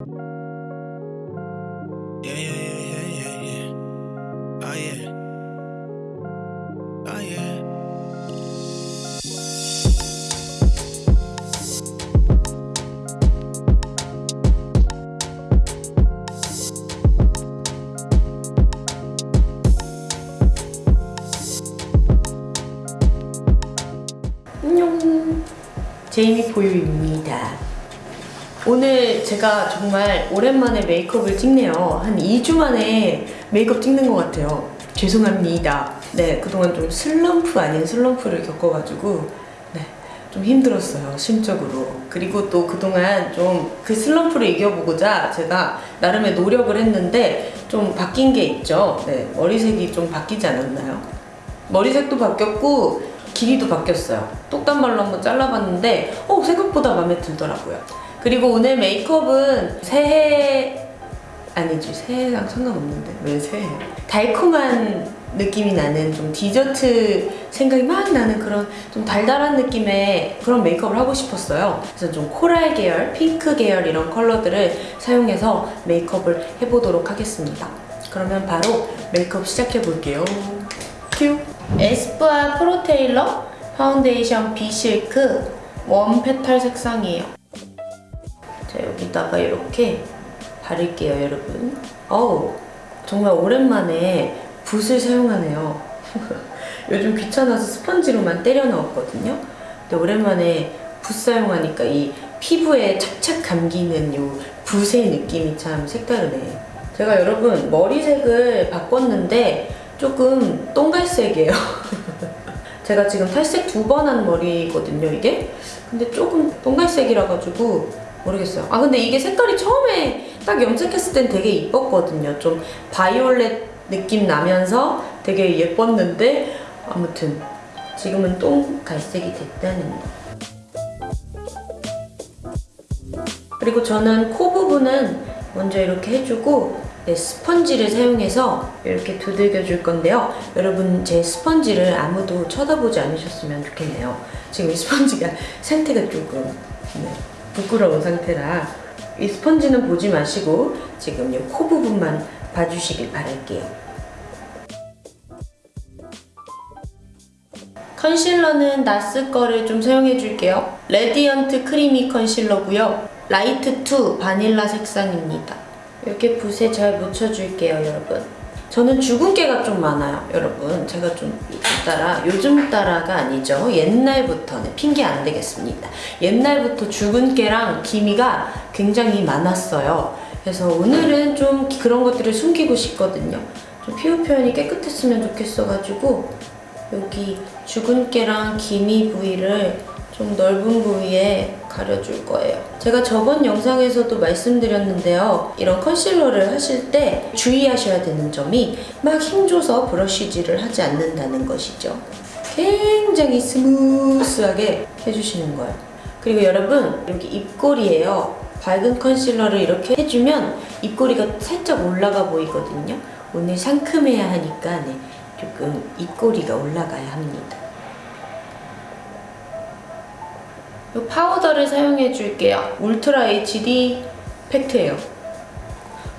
Yeah, yeah, yeah, yeah, yeah. Oh, yeah. Oh, yeah. 안녕 제이미 포유입니다 오늘 제가 정말 오랜만에 메이크업을 찍네요 한 2주 만에 메이크업 찍는 것 같아요 죄송합니다 네 그동안 좀 슬럼프 아닌 슬럼프를 겪어가지고 네, 좀 힘들었어요 심적으로 그리고 또 그동안 좀 그 슬럼프를 이겨보고자 제가 나름의 노력을 했는데 좀 바뀐 게 있죠 네, 머리색이 좀 바뀌지 않았나요? 머리색도 바뀌었고 길이도 바뀌었어요. 똑단발로 한번 잘라봤는데 어 생각보다 마음에 들더라고요. 그리고 오늘 메이크업은 새해 아니지 새해랑 상관없는데 왜 새해? 달콤한 느낌이 나는 좀 디저트 생각이 막 나는 그런 좀 달달한 느낌의 그런 메이크업을 하고 싶었어요. 그래서 좀 코랄 계열, 핑크 계열 이런 컬러들을 사용해서 메이크업을 해보도록 하겠습니다. 그러면 바로 메이크업 시작해 볼게요. 큐! 에스쁘아 Pro Tailor Foundation Be Silk 원 Petal 색상이에요. 자 여기다가 이렇게 바를게요 여러분. 어우 정말 오랜만에 붓을 사용하네요. 요즘 귀찮아서 스펀지로만 때려 넣었거든요. 근데 오랜만에 붓 사용하니까 이 피부에 착착 감기는 요 붓의 느낌이 참 색다르네. 제가 여러분 머리색을 바꿨는데 조금 똥갈색이에요. 제가 지금 탈색 두 번 한 머리거든요, 이게. 근데 조금 똥갈색이라 가지고 모르겠어요. 아 근데 이게 색깔이 처음에 딱 염색했을 땐 되게 이뻤거든요. 좀 바이올렛 느낌 나면서 되게 예뻤는데 아무튼 지금은 똥 갈색이 됐다는 거. 그리고 저는 코 부분은 먼저 이렇게 해주고 네, 스펀지를 사용해서 이렇게 두들겨 줄 건데요. 여러분 제 스펀지를 아무도 쳐다보지 않으셨으면 좋겠네요. 지금 이 스펀지가 상태가 조금 네, 부끄러운 상태라 이 스펀지는 보지 마시고 지금 이 코 부분만 봐주시길 바랄게요. 컨실러는 NARS 거를 좀 사용해 줄게요. Radiant Creamy Concealer고요. Light 2 바닐라 색상입니다. 이렇게 붓에 잘 묻혀줄게요, 여러분. 저는 주근깨가 좀 많아요, 여러분. 제가 좀 따라, 요즘 따라가 아니죠. 옛날부터는 핑계 안 되겠습니다. 옛날부터 주근깨랑 기미가 굉장히 많았어요. 그래서 오늘은 좀 그런 것들을 숨기고 싶거든요. 좀 피부 표현이 깨끗했으면 좋겠어가지고 여기 주근깨랑 기미 부위를 좀 넓은 부위에 가려줄 거예요. 제가 저번 영상에서도 말씀드렸는데요. 이런 컨실러를 하실 때 주의하셔야 되는 점이 막 힘줘서 브러쉬질을 하지 않는다는 것이죠. 굉장히 smooth하게 해주시는 거예요. 그리고 여러분 여기 입꼬리에요. 밝은 컨실러를 이렇게 해주면 입꼬리가 살짝 올라가 보이거든요. 오늘 상큼해야 하니까 네, 조금 입꼬리가 올라가야 합니다. 이 파우더를 사용해 줄게요. Ultra HD 팩트예요.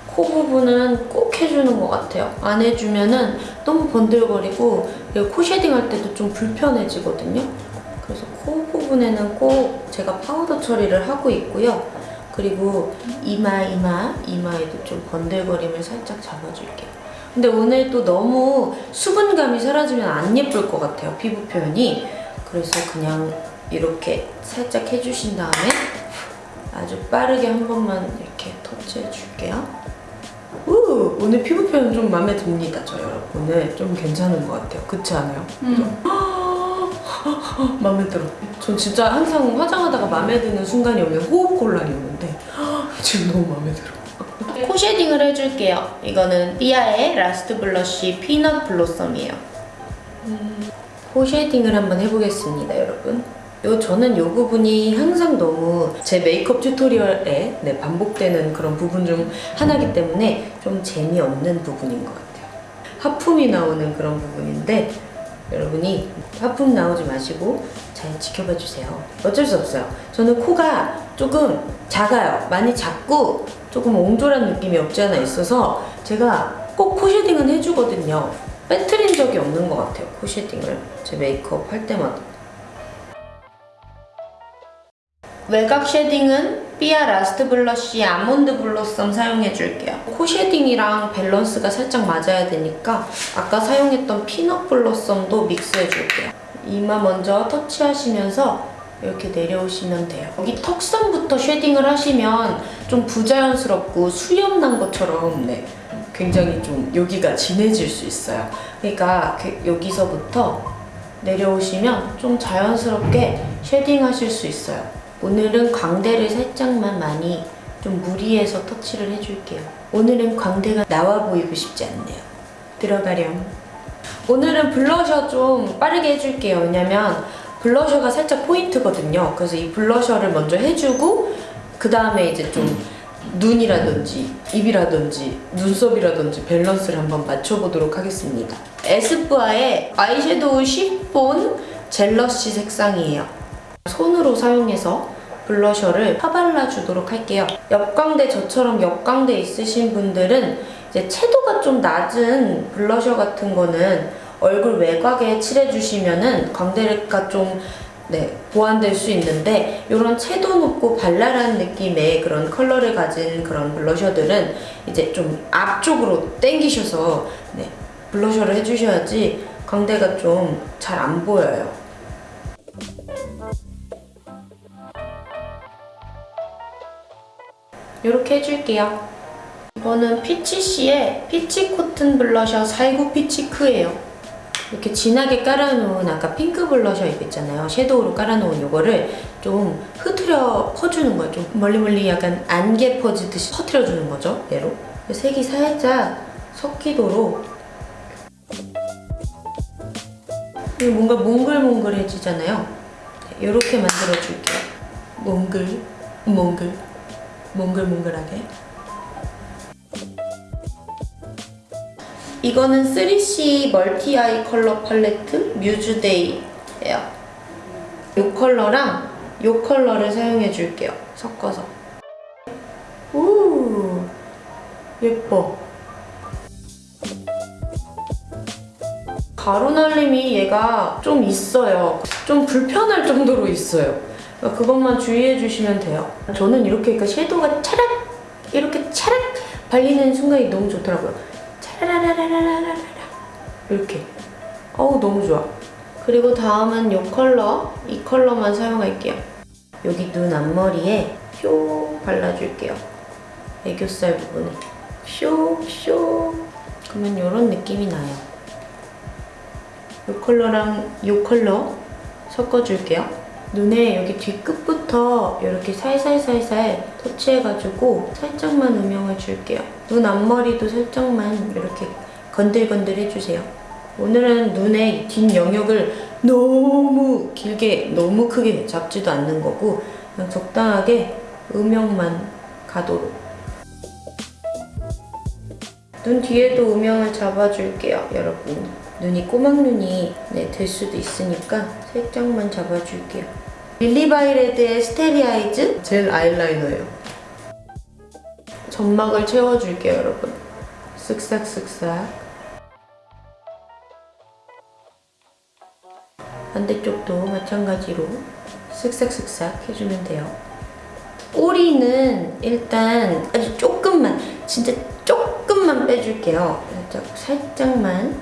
코 부분은 꼭 해주는 것 같아요. 안 해주면 은 너무 번들거리고 코 shading 할 때도 좀 불편해지거든요. 그래서 코 부분에는 꼭 제가 파우더 처리를 하고 있고요. 그리고 이마, 이마, 이마에도 좀 번들거림을 살짝 잡아줄게요. 근데 오늘 또 너무 수분감이 사라지면 안 예쁠 것 같아요, 피부 표현이. 그래서 그냥 이렇게 살짝 해주신 다음에 아주 빠르게 한 번만 이렇게 터치해 줄게요. 우, 오늘 피부 표현 좀 마음에 듭니다, 저 여러분. 오늘 좀 괜찮은 것 같아요. 그렇지 않아요? 마음에 들어. 전 진짜 항상 화장하다가 마음에 드는 순간이 오면 호흡 곤란이 오는데 지금 너무 마음에 들어. 코 shading을 해줄게요. 이거는 삐아의 Last Blush Peanut Blossom이에요. 코 shading을 한번 해보겠습니다, 여러분. 요 저는 요 부분이 항상 너무 제 메이크업 tutorial에 네, 반복되는 그런 부분 중 하나이기 때문에 좀 재미없는 부분인 것 같아요. 하품이 나오는 그런 부분인데 여러분이 하품 나오지 마시고 잘 지켜봐 주세요. 어쩔 수 없어요. 저는 코가 조금 작아요. 많이 작고 조금 옹졸한 느낌이 없지 않아 있어서 제가 꼭 코 shading은 해주거든요. 빼뜨린 적이 없는 것 같아요. 코 shading을 제 메이크업 할 때마다. 외곽 shading은 삐아 Last Blush Almond Blossom 사용해줄게요. 코 shading이랑 밸런스가 살짝 맞아야 되니까 아까 사용했던 Peanut Blossom도 믹스해줄게요. 이마 먼저 터치하시면서 이렇게 내려오시면 돼요. 여기 턱선부터 shading을 하시면 좀 부자연스럽고 수염 난 것처럼 네, 굉장히 좀 여기가 진해질 수 있어요. 그러니까 그- 여기서부터 내려오시면 좀 자연스럽게 shading 하실 수 있어요. 오늘은 광대를 살짝만 많이 좀 무리해서 터치를 해줄게요. 오늘은 광대가 나와 보이고 싶지 않네요. 들어가렴. 오늘은 블러셔 좀 빠르게 해줄게요. 왜냐면 블러셔가 살짝 포인트거든요. 그래서 이 블러셔를 먼저 해주고 그 다음에 이제 좀 눈이라든지 입이라든지 눈썹이라든지 밸런스를 한번 맞춰보도록 하겠습니다. 에스쁘아의 아이섀도우 Chiffon Jealousy 색상이에요. 손으로 사용해서 블러셔를 파발라주도록 할게요. 옆광대 저처럼 옆광대 있으신 분들은 이제 채도가 좀 낮은 블러셔 같은 거는 얼굴 외곽에 칠해주시면은 광대가 좀 네, 보완될 수 있는데 이런 채도 높고 발랄한 느낌의 그런 컬러를 가진 그런 블러셔들은 이제 좀 앞쪽으로 당기셔서 네, 블러셔를 해주셔야지 광대가 좀 잘 안 보여요. 이렇게 해줄게요. 이거는 피치씨의 Peach Cotton Blusher 429 피치크예요. 이렇게 진하게 깔아놓은 아까 핑크 블러셔 이거 있잖아요. 섀도우로 깔아놓은 이거를 좀 흐트려 퍼주는 거예요. 좀 멀리 멀리 약간 안개 퍼지듯이 퍼트려주는 거죠. 얘로. 색이 살짝 섞이도록 뭔가 몽글몽글해지잖아요. 이렇게 만들어줄게요. 몽글, 몽글, 몽글몽글하게. 이거는 3CE Multi Eye Color Palette 뮤즈데이예요. 이 컬러랑 이 컬러를 사용해 줄게요. 섞어서. 오, 예뻐. 가루 날림이 얘가 좀 있어요. 좀 불편할 정도로 있어요. 그러니까 그것만 주의해 주시면 돼요. 저는 이렇게 그러니까 섀도우가 차락 이렇게 차락 발리는 순간이 너무 좋더라고요. 차라라라라라라라 이렇게. 어우 너무 좋아. 그리고 다음은 이 컬러, 이 컬러만 사용할게요. 여기 눈 앞머리에 쇼 발라줄게요. 애교살 부분에 쇼, 쇼. 그러면 이런 느낌이 나요. 이 컬러랑 이 컬러 섞어줄게요. 눈에 여기 뒤끝부터 이렇게 살살살살 터치해가지고 살짝만 음영을 줄게요. 눈 앞머리도 살짝만 이렇게 건들건들 해주세요. 오늘은 눈의 뒷 영역을 너무 길게, 너무 크게 잡지도 않는 거고 그냥 적당하게 음영만 가도록 눈 뒤에도 음영을 잡아줄게요, 여러분. 눈이 꼬막눈이 네, 될 수도 있으니까 살짝만 잡아줄게요. 릴리바이레드의 Starry Eyes 젤 아이라이너예요. 점막을 채워줄게요, 여러분. 쓱싹쓱싹. 반대쪽도 마찬가지로 쓱싹쓱싹 해주면 돼요. 꼬리는 일단 아주 조금만, 진짜 조금만 빼줄게요. 살짝, 살짝만.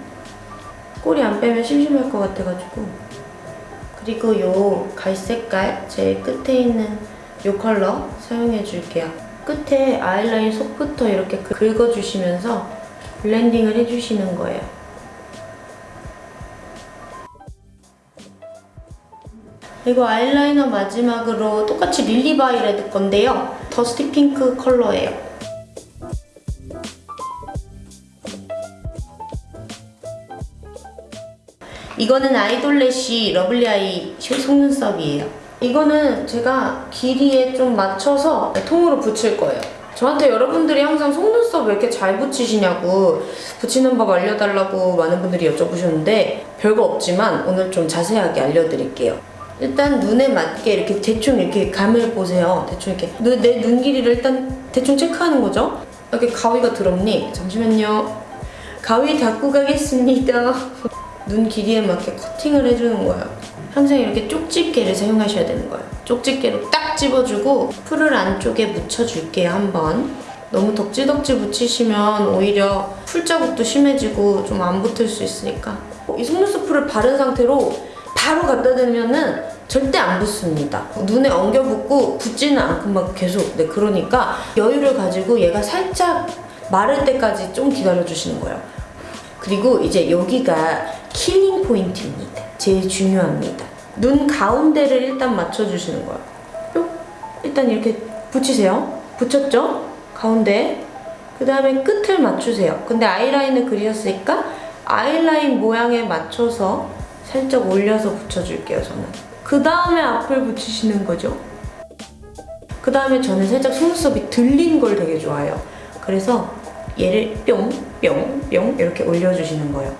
꼬리 안 빼면 심심할 것 같아가지고. 그리고 요 갈색깔 제일 끝에 있는 요 컬러 사용해줄게요. 끝에 아이라인 속부터 이렇게 긁어주시면서 블렌딩을 해주시는 거예요. 그리고 아이라이너 마지막으로 똑같이 릴리바이레드 건데요. dusty 핑크 컬러예요. 이거는 Idol Lash Lovely Eye 속눈썹이에요. 이거는 제가 길이에 좀 맞춰서 통으로 붙일 거예요. 저한테 여러분들이 항상 속눈썹 왜 이렇게 잘 붙이시냐고 붙이는 법 알려달라고 많은 분들이 여쭤보셨는데 별거 없지만 오늘 좀 자세하게 알려드릴게요. 일단 눈에 맞게 이렇게 대충 이렇게 감을 보세요. 대충 이렇게 내 눈 길이를 일단 대충 체크하는 거죠. 이렇게 가위가 더럽니? 잠시만요. 가위 닦고 가겠습니다. 눈 길이에 맞게 커팅을 해주는 거예요. 항상 이렇게 쪽집게를 사용하셔야 되는 거예요. 쪽집게로 딱 집어주고 풀을 안쪽에 묻혀줄게요, 한번. 너무 덕지덕지 묻히시면 오히려 풀 자국도 심해지고 좀 안 붙을 수 있으니까. 이 속눈썹 풀을 바른 상태로 바로 갖다 대면은 절대 안 붙습니다. 눈에 엉겨 붙고 붙지는 않고 막 계속. 네, 그러니까 여유를 가지고 얘가 살짝 마를 때까지 좀 기다려 주시는 거예요. 그리고 이제 여기가 killing 포인트입니다. 제일 중요합니다. 눈 가운데를 일단 맞춰주시는 거예요. 뿅. 일단 이렇게 붙이세요. 붙였죠? 가운데. 그 다음에 끝을 맞추세요. 근데 아이라인을 그리셨으니까 아이라인 모양에 맞춰서 살짝 올려서 붙여줄게요, 저는. 그 다음에 앞을 붙이시는 거죠. 그 다음에 저는 살짝 속눈썹이 들린 걸 되게 좋아해요. 그래서 얘를 뿅, 뿅, 뿅 이렇게 올려주시는 거예요.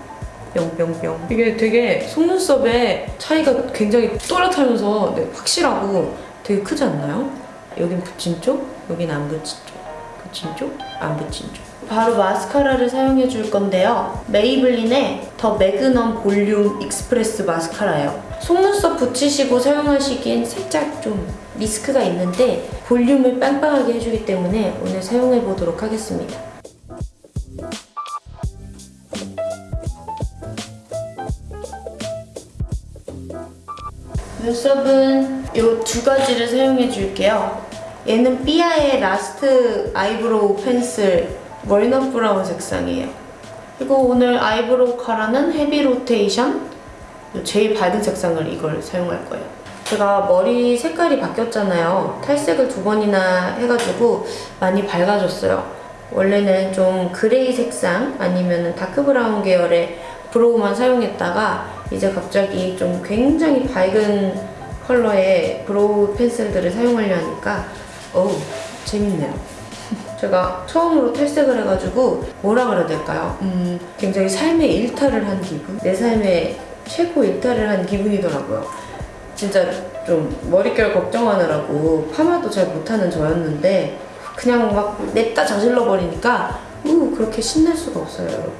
뿅뿅뿅. 이게 되게 속눈썹의 차이가 굉장히 또렷하면서 네, 확실하고 되게 크지 않나요? 여긴 붙인 쪽, 여긴 안 붙인 쪽. 붙인 쪽, 안 붙인 쪽. 바로 마스카라를 사용해 줄 건데요. 메이블린의 The Magnum Volume Express 마스카라예요. 속눈썹 붙이시고 사용하시기엔 살짝 좀 리스크가 있는데 볼륨을 빵빵하게 해주기 때문에 오늘 사용해 보도록 하겠습니다. 눈썹은 이 두 가지를 사용해 줄게요. 얘는 삐아의 Last eyebrow pencil walnut brown 색상이에요. 그리고 오늘 eyebrow 카라는 헤비 로테이션 제일 밝은 색상을 이걸 사용할 거예요. 제가 머리 색깔이 바뀌었잖아요. 탈색을 두 번이나 해가지고 많이 밝아졌어요. 원래는 좀 gray 색상 아니면 dark brown 계열의 brow만 사용했다가 이제 갑자기 좀 굉장히 밝은 컬러의 brow pencil들을 사용하려 하니까 어우 재밌네요. 제가 처음으로 탈색을 해가지고 뭐라 그래야 될까요? 음, 굉장히 삶의 일탈을 한 기분? 내 삶의 최고 일탈을 한 기분이더라고요. 진짜 좀 머릿결 걱정하느라고 파마도 잘 못하는 저였는데 그냥 막 냅다 저질러 버리니까 우 그렇게 신날 수가 없어요 여러분.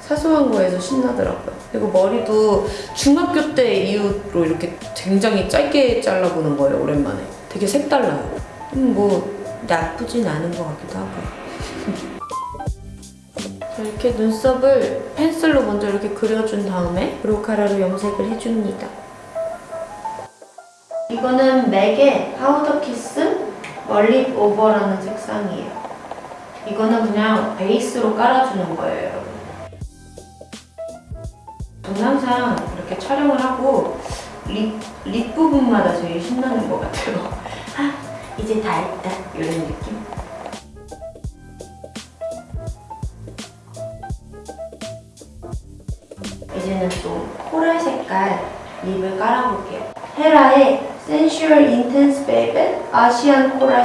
사소한 거에서 신나더라고요. 그리고 머리도 중학교 때 이후로 이렇게 굉장히 짧게 잘라보는 거예요 오랜만에. 되게 색달라요. 음, 뭐 나쁘진 않은 것 같기도 하고요. 자, 이렇게 눈썹을 펜슬로 먼저 이렇게 그려준 다음에 브로카라로 염색을 해줍니다. 이거는 맥의 Powder Kiss Mull It Over라는 색상이에요. 이거는 그냥 베이스로 깔아주는 거예요. 저는 항상 이렇게 촬영을 하고 lip, lip 부분마다 제일 신나는 것 같아요. 아, 이제 다 했다. 이런 느낌. 이제는 좀 coral 색깔 lip을 깔아볼게요. 헤라의 Sensual Intense Velvet Asian Coral